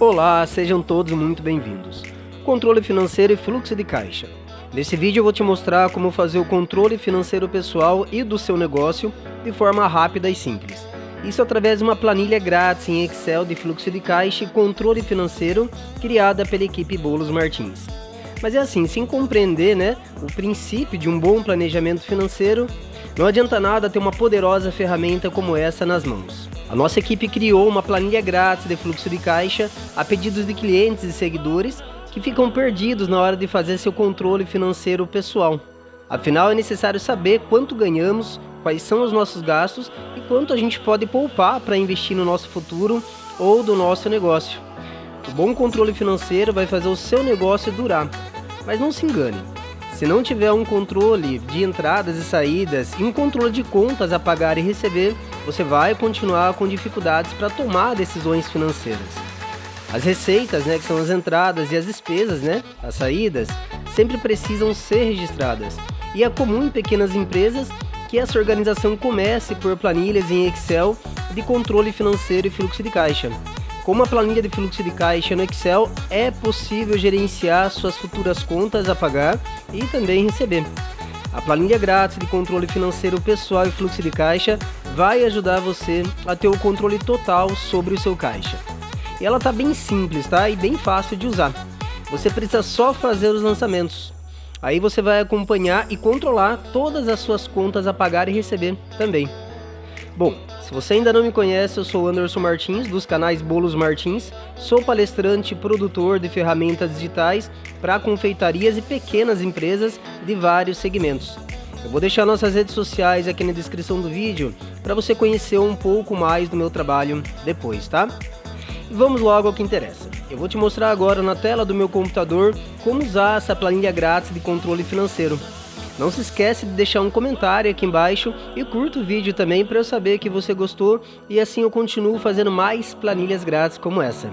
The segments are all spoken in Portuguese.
Olá, sejam todos muito bem-vindos. Controle financeiro e fluxo de caixa. Nesse vídeo eu vou te mostrar como fazer o controle financeiro pessoal e do seu negócio de forma rápida e simples. Isso através de uma planilha grátis em Excel de fluxo de caixa e controle financeiro criada pela equipe Bolos Martins. Mas é assim, sem compreender né, o princípio de um bom planejamento financeiro, não adianta nada ter uma poderosa ferramenta como essa nas mãos. A nossa equipe criou uma planilha grátis de fluxo de caixa a pedidos de clientes e seguidores que ficam perdidos na hora de fazer seu controle financeiro pessoal. Afinal, é necessário saber quanto ganhamos, quais são os nossos gastos e quanto a gente pode poupar para investir no nosso futuro ou do nosso negócio. O bom controle financeiro vai fazer o seu negócio durar. Mas não se engane, se não tiver um controle de entradas e saídas e um controle de contas a pagar e receber, você vai continuar com dificuldades para tomar decisões financeiras. As receitas, né, que são as entradas e as despesas, né, as saídas, sempre precisam ser registradas. E é comum em pequenas empresas que essa organização comece por planilhas em Excel de controle financeiro e fluxo de caixa. Com uma planilha de fluxo de caixa no Excel, é possível gerenciar suas futuras contas a pagar e também receber. A planilha grátis de controle financeiro pessoal e fluxo de caixa vai ajudar você a ter o controle total sobre o seu caixa. E ela tá bem simples, tá? E bem fácil de usar. Você precisa só fazer os lançamentos. Aí você vai acompanhar e controlar todas as suas contas a pagar e receber também. Bom, se você ainda não me conhece, eu sou Anderson Martins, dos canais Bolos Martins. Sou palestrante e produtor de ferramentas digitais para confeitarias e pequenas empresas de vários segmentos. Eu vou deixar nossas redes sociais aqui na descrição do vídeo para você conhecer um pouco mais do meu trabalho depois, tá? E vamos logo ao que interessa. Eu vou te mostrar agora na tela do meu computador como usar essa planilha grátis de controle financeiro. Não se esquece de deixar um comentário aqui embaixo e curta o vídeo também para eu saber que você gostou e assim eu continuo fazendo mais planilhas grátis como essa.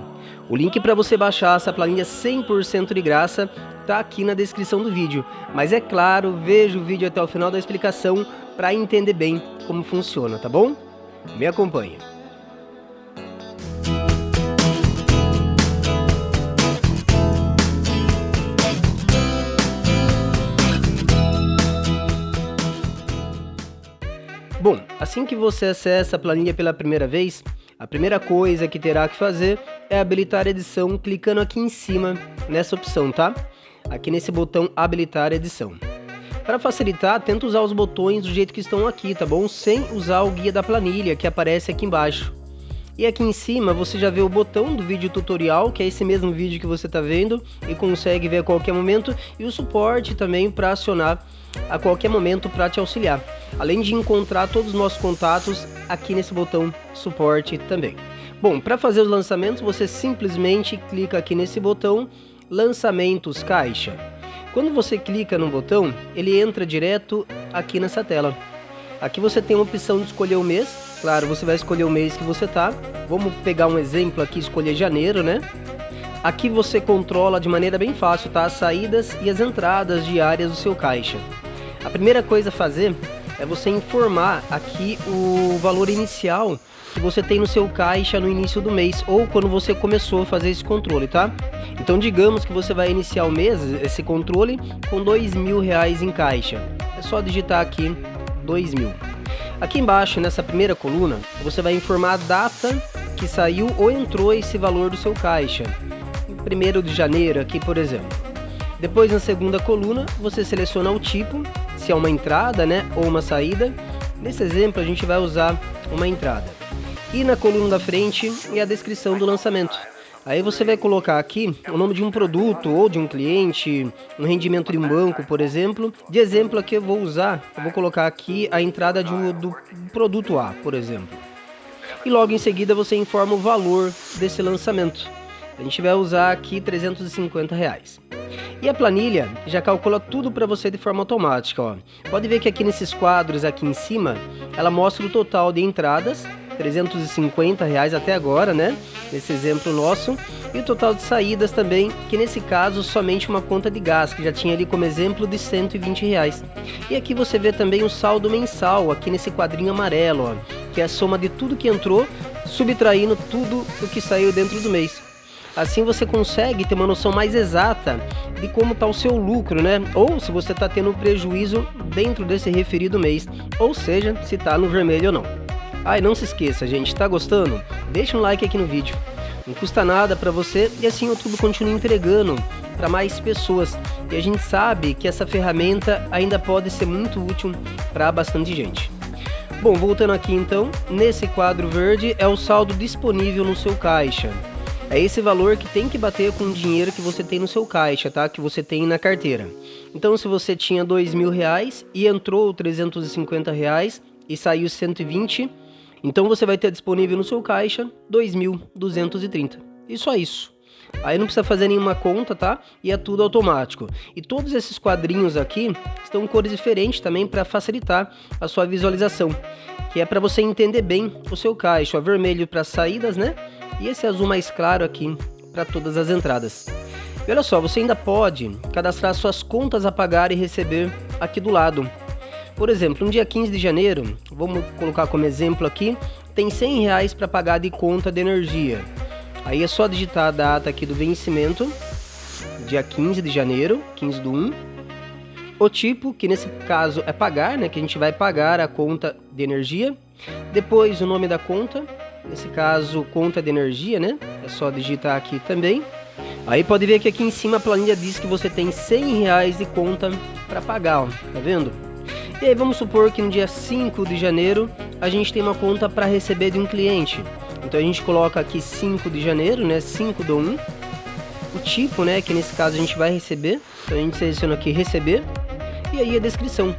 O link para você baixar essa planilha 100% de graça está aqui na descrição do vídeo. Mas é claro, veja o vídeo até o final da explicação para entender bem como funciona, tá bom? Me acompanhe. Bom, assim que você acessa a planilha pela primeira vez, a primeira coisa que terá que fazer é habilitar a edição clicando aqui em cima nessa opção, tá? Aqui nesse botão habilitar edição. Para facilitar, tenta usar os botões do jeito que estão aqui, tá bom? Sem usar o guia da planilha que aparece aqui embaixo. E aqui em cima você já vê o botão do vídeo tutorial, que é esse mesmo vídeo que você está vendo e consegue ver a qualquer momento, e o suporte também para acionar a qualquer momento para te auxiliar. Além de encontrar todos os nossos contatos aqui nesse botão suporte também. Bom, para fazer os lançamentos você simplesmente clica aqui nesse botão lançamentos caixa. Quando você clica no botão, ele entra direto aqui nessa tela. Aqui você tem a opção de escolher o mês, Claro, você vai escolher o mês que você tá. Vamos pegar um exemplo aqui, escolher janeiro, né? Aqui você controla de maneira bem fácil, tá? As saídas e as entradas diárias do seu caixa. A primeira coisa a fazer é você informar aqui o valor inicial que você tem no seu caixa no início do mês ou quando você começou a fazer esse controle, tá? Então digamos que você vai iniciar o mês, esse controle, com dois mil reais em caixa. É só digitar aqui dois mil. Aqui embaixo, nessa primeira coluna, você vai informar a data que saiu ou entrou esse valor do seu caixa. Em 1 de janeiro, aqui por exemplo. Depois, na segunda coluna, você seleciona o tipo, se é uma entrada né, ou uma saída. Nesse exemplo, a gente vai usar uma entrada. E na coluna da frente é a descrição do lançamento. Aí você vai colocar aqui o nome de um produto ou de um cliente, um rendimento de um banco, por exemplo. De exemplo aqui eu vou usar, eu vou colocar aqui a entrada de um, do produto A, por exemplo. E logo em seguida você informa o valor desse lançamento. A gente vai usar aqui 350 reais. E a planilha já calcula tudo para você de forma automática. Ó. Pode ver que aqui nesses quadros aqui em cima, ela mostra o total de entradas 350 reais até agora, né? Nesse exemplo nosso. E o total de saídas também, que nesse caso somente uma conta de gás, que já tinha ali como exemplo de 120 reais. E aqui você vê também o saldo mensal, aqui nesse quadrinho amarelo, ó, que é a soma de tudo que entrou, subtraindo tudo o que saiu dentro do mês. Assim você consegue ter uma noção mais exata de como está o seu lucro, né? Ou se você está tendo prejuízo dentro desse referido mês, ou seja, se está no vermelho ou não. Ah, e não se esqueça, gente, está gostando? Deixa um like aqui no vídeo. Não custa nada para você e assim o YouTube continua entregando para mais pessoas. E a gente sabe que essa ferramenta ainda pode ser muito útil para bastante gente. Bom, voltando aqui então, nesse quadro verde é o saldo disponível no seu caixa. É esse valor que tem que bater com o dinheiro que você tem no seu caixa, tá? Que você tem na carteira. Então, se você tinha dois mil reais e entrou 350 reais e saiu 120, então você vai ter disponível no seu caixa 2.230. E só isso. Aí não precisa fazer nenhuma conta, tá? E é tudo automático. E todos esses quadrinhos aqui estão em cores diferentes também para facilitar a sua visualização. Que é para você entender bem o seu caixa. O vermelho para saídas, né? E esse azul mais claro aqui para todas as entradas. E olha só, você ainda pode cadastrar suas contas a pagar e receber aqui do lado. Por exemplo, no dia 15 de janeiro, vamos colocar como exemplo aqui, tem 100 reais para pagar de conta de energia. Aí é só digitar a data aqui do vencimento, dia 15 de janeiro, 15 do 1. O tipo, que nesse caso é pagar, né, que a gente vai pagar a conta de energia. Depois o nome da conta, nesse caso conta de energia, né? É só digitar aqui também. Aí pode ver que aqui em cima a planilha diz que você tem 100 reais de conta para pagar, ó, tá vendo? E aí vamos supor que no dia 5 de janeiro a gente tem uma conta para receber de um cliente. Então a gente coloca aqui 5 de janeiro, né? 5 do 1. O tipo, né? Que nesse caso a gente vai receber. Então a gente seleciona aqui receber. E aí a descrição.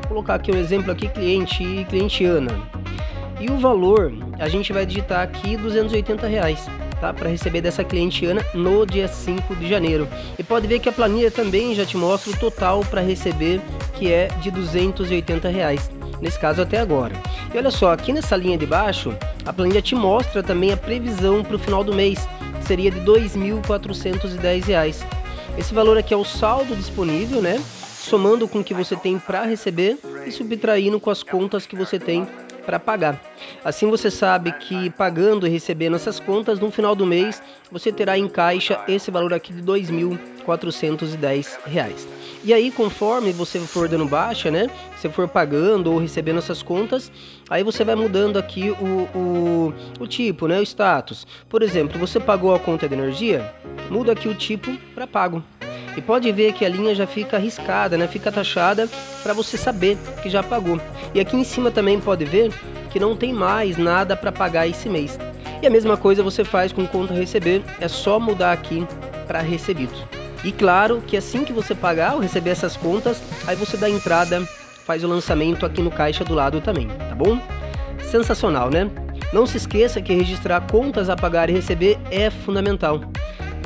Vou colocar aqui um exemplo aqui, cliente, cliente Ana. E o valor, a gente vai digitar aqui 280 reais. Tá, para receber dessa cliente Ana no dia 5 de janeiro. E pode ver que a planilha também já te mostra o total para receber, que é de 280 reais nesse caso até agora. E olha só, aqui nessa linha de baixo, a planilha te mostra também a previsão para o final do mês, que seria de R$ 2.410. Esse valor aqui é o saldo disponível, né? Somando com o que você tem para receber e subtraindo com as contas que você tem para pagar. Assim você sabe que pagando e recebendo essas contas, no final do mês, você terá em caixa esse valor aqui de R$ 2.410. E aí, conforme você for dando baixa, né? Você for pagando ou recebendo essas contas, aí você vai mudando aqui o, o, o tipo, né? O status. Por exemplo, você pagou a conta de energia, muda aqui o tipo para pago. E pode ver que a linha já fica riscada, né? Fica taxada para você saber que já pagou. E aqui em cima também pode ver que não tem mais nada para pagar esse mês. E a mesma coisa você faz com conta receber, é só mudar aqui para recebido. E claro que assim que você pagar ou receber essas contas, aí você dá entrada, faz o lançamento aqui no caixa do lado também, tá bom? Sensacional, né? Não se esqueça que registrar contas a pagar e receber é fundamental.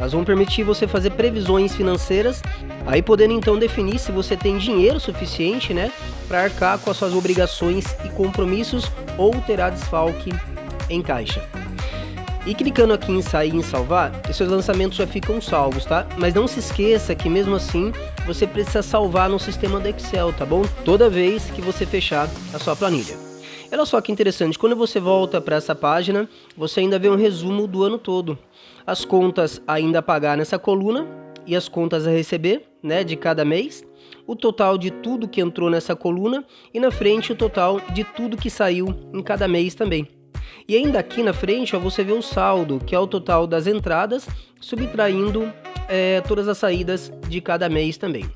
Elas vão permitir você fazer previsões financeiras, aí podendo então definir se você tem dinheiro suficiente, né, para arcar com as suas obrigações e compromissos ou terá desfalque em caixa. E clicando aqui em sair e em salvar, seus lançamentos já ficam salvos, tá? Mas não se esqueça que mesmo assim, você precisa salvar no sistema do Excel, tá bom? Toda vez que você fechar a sua planilha. Olha só que interessante, quando você volta para essa página, você ainda vê um resumo do ano todo as contas ainda a pagar nessa coluna e as contas a receber, né, de cada mês, o total de tudo que entrou nessa coluna e na frente o total de tudo que saiu em cada mês também. E ainda aqui na frente ó, você vê o saldo, que é o total das entradas, subtraindo é, todas as saídas de cada mês também.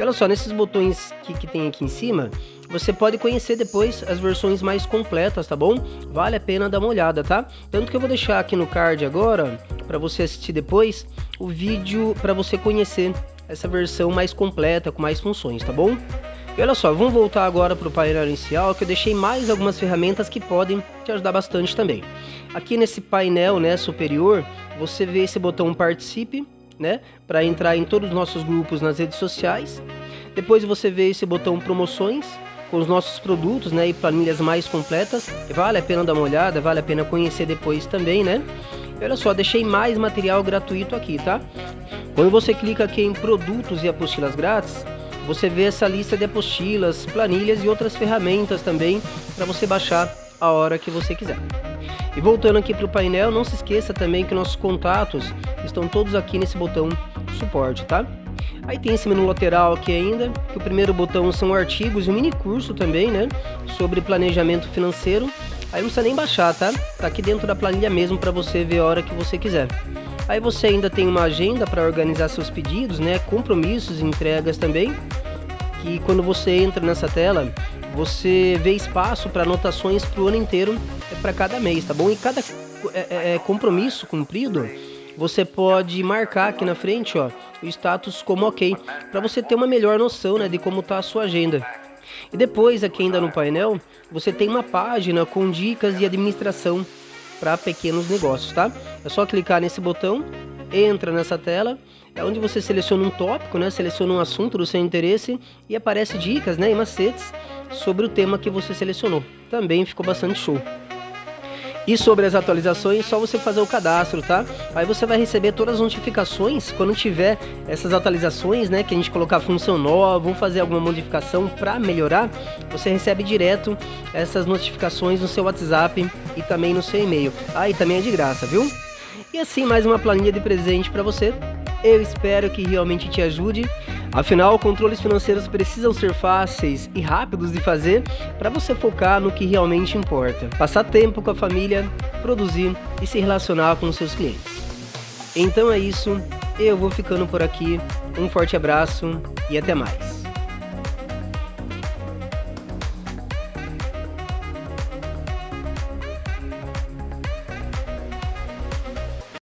Olha só, nesses botões que, que tem aqui em cima, você pode conhecer depois as versões mais completas, tá bom? Vale a pena dar uma olhada, tá? Tanto que eu vou deixar aqui no card agora, para você assistir depois, o vídeo para você conhecer essa versão mais completa, com mais funções, tá bom? E olha só, vamos voltar agora para o painel inicial, que eu deixei mais algumas ferramentas que podem te ajudar bastante também. Aqui nesse painel né, superior, você vê esse botão Participe, né, para entrar em todos os nossos grupos nas redes sociais. Depois você vê esse botão Promoções, com os nossos produtos né, e planilhas mais completas. Vale a pena dar uma olhada, vale a pena conhecer depois também, né? E olha só, deixei mais material gratuito aqui, tá? Quando você clica aqui em produtos e apostilas grátis, você vê essa lista de apostilas, planilhas e outras ferramentas também para você baixar a hora que você quiser. E voltando aqui para o painel, não se esqueça também que nossos contatos estão todos aqui nesse botão suporte, tá? Aí tem esse menu lateral aqui ainda, que o primeiro botão são artigos e um mini curso também, né? Sobre planejamento financeiro. Aí não precisa nem baixar, tá? Tá aqui dentro da planilha mesmo para você ver a hora que você quiser. Aí você ainda tem uma agenda para organizar seus pedidos, né? Compromissos e entregas também. Que quando você entra nessa tela, você vê espaço para anotações para o ano inteiro, é para cada mês, tá bom? E cada é, é, é, compromisso cumprido, você pode marcar aqui na frente, ó, o status como ok, para você ter uma melhor noção, né, de como tá a sua agenda. E depois, aqui ainda no painel, você tem uma página com dicas de administração para pequenos negócios, tá? É só clicar nesse botão, entra nessa tela, é onde você seleciona um tópico, né? Seleciona um assunto do seu interesse e aparece dicas, né, e macetes sobre o tema que você selecionou. Também ficou bastante show. E sobre as atualizações, só você fazer o cadastro, tá? Aí você vai receber todas as notificações quando tiver essas atualizações, né? Que a gente colocar função nova, vamos fazer alguma modificação para melhorar. Você recebe direto essas notificações no seu WhatsApp e também no seu e-mail. Ah, e também é de graça, viu? E assim, mais uma planilha de presente para você. Eu espero que realmente te ajude. Afinal, controles financeiros precisam ser fáceis e rápidos de fazer para você focar no que realmente importa. Passar tempo com a família, produzir e se relacionar com os seus clientes. Então é isso, eu vou ficando por aqui. Um forte abraço e até mais.